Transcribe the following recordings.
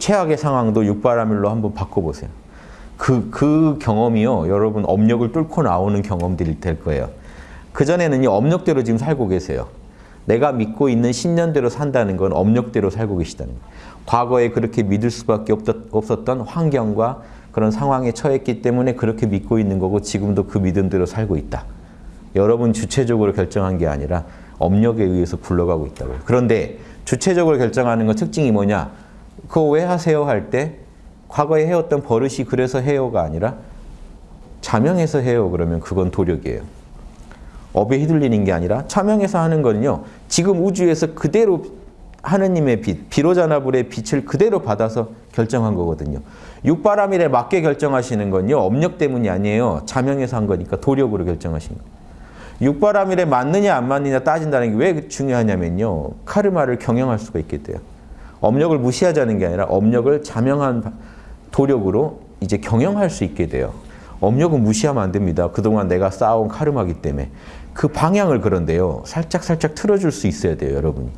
최악의 상황도 육바라밀로 한번 바꿔보세요. 그, 그 경험이요. 여러분 업력을 뚫고 나오는 경험들이 될 거예요. 그전에는 이 업력대로 지금 살고 계세요. 내가 믿고 있는 신념대로 산다는 건 업력대로 살고 계시다는 거예요. 과거에 그렇게 믿을 수밖에 없었던 환경과 그런 상황에 처했기 때문에 그렇게 믿고 있는 거고 지금도 그 믿음대로 살고 있다. 여러분 주체적으로 결정한 게 아니라 업력에 의해서 굴러가고 있다고요. 그런데 주체적으로 결정하는 건 특징이 뭐냐? 그거 왜 하세요? 할 때 과거에 해왔던 버릇이 그래서 해요가 아니라 자명해서 해요. 그러면 그건 도력이에요. 업에 휘둘리는 게 아니라 차명해서 하는 거는요. 지금 우주에서 그대로 하느님의 빛, 비로자나불의 빛을 그대로 받아서 결정한 거거든요. 육바람일에 맞게 결정하시는 건요. 업력 때문이 아니에요. 자명해서 한 거니까 도력으로 결정하신 거예요. 육바람일에 맞느냐 안 맞느냐 따진다는 게 왜 중요하냐면요. 카르마를 경영할 수가 있게 돼요. 업력을 무시하자는 게 아니라 업력을 자명한 도력으로 이제 경영할 수 있게 돼요. 업력은 무시하면 안 됩니다. 그동안 내가 쌓아온 카르마기 때문에. 그 방향을 그런데요. 살짝 살짝 틀어줄 수 있어야 돼요. 여러분이.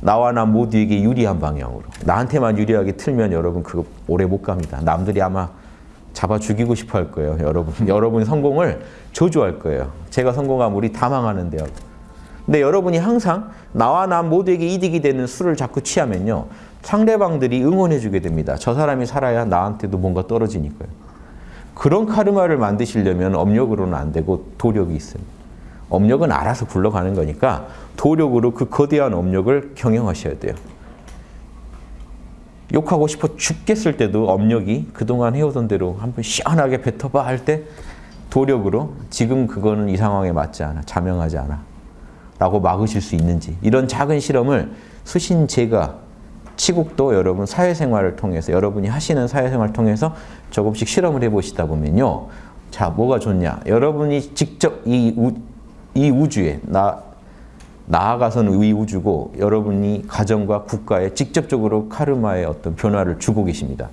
나와 나 모두에게 유리한 방향으로. 나한테만 유리하게 틀면 여러분 그거 오래 못 갑니다. 남들이 아마 잡아 죽이고 싶어 할 거예요. 여러분. 여러분 성공을 저주할 거예요. 제가 성공하면 우리 다 망하는데요. 근데 여러분이 항상 나와 나 모두에게 이득이 되는 수를 자꾸 취하면요. 상대방들이 응원해 주게 됩니다. 저 사람이 살아야 나한테도 뭔가 떨어지니까요. 그런 카르마를 만드시려면 업력으로는 안 되고 도력이 있습니다. 업력은 알아서 굴러가는 거니까 도력으로 그 거대한 업력을 경영하셔야 돼요. 욕하고 싶어 죽겠을 때도 업력이 그동안 해오던 대로 한번 시원하게 뱉어봐 할 때 도력으로 지금 그거는 이 상황에 맞지 않아, 자명하지 않아 라고 막으실 수 있는지 이런 작은 실험을 수신 제가 치국도 여러분 사회생활을 통해서 여러분이 하시는 사회생활을 통해서 조금씩 실험을 해보시다 보면요. 자, 뭐가 좋냐? 여러분이 직접 이, 우, 이 우주에 나, 나아가서는 이 우주고 여러분이 가정과 국가에 직접적으로 카르마의 어떤 변화를 주고 계십니다.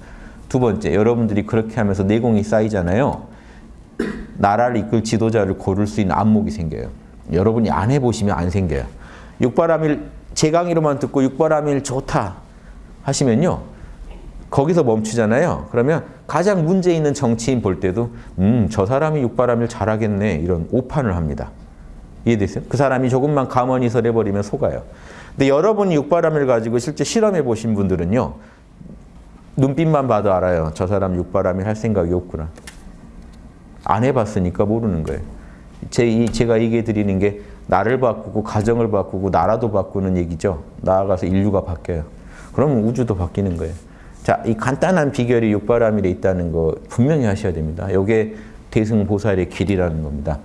두 번째, 여러분들이 그렇게 하면서 내공이 쌓이잖아요. 나라를 이끌 지도자를 고를 수 있는 안목이 생겨요. 여러분이 안 해보시면 안 생겨요. 육바람일 제 강의로만 듣고 육바람일 좋다 하시면요. 거기서 멈추잖아요. 그러면 가장 문제 있는 정치인 볼 때도 음, 저 사람이 육바람일 잘하겠네 이런 오판을 합니다. 이해되세요? 그 사람이 조금만 가만히서 내버리면 속아요. 근데 여러분이 육바람일 가지고 실제 실험해 보신 분들은요. 눈빛만 봐도 알아요. 저 사람 육바람일 할 생각이 없구나. 안 해봤으니까 모르는 거예요. 제, 이, 제가 얘기해 드리는 게 나를 바꾸고 가정을 바꾸고 나라도 바꾸는 얘기죠. 나아가서 인류가 바뀌어요. 그러면 우주도 바뀌는 거예요. 자, 이 간단한 비결이 육바람일에 있다는 거 분명히 하셔야 됩니다. 이게 대승보살의 길이라는 겁니다.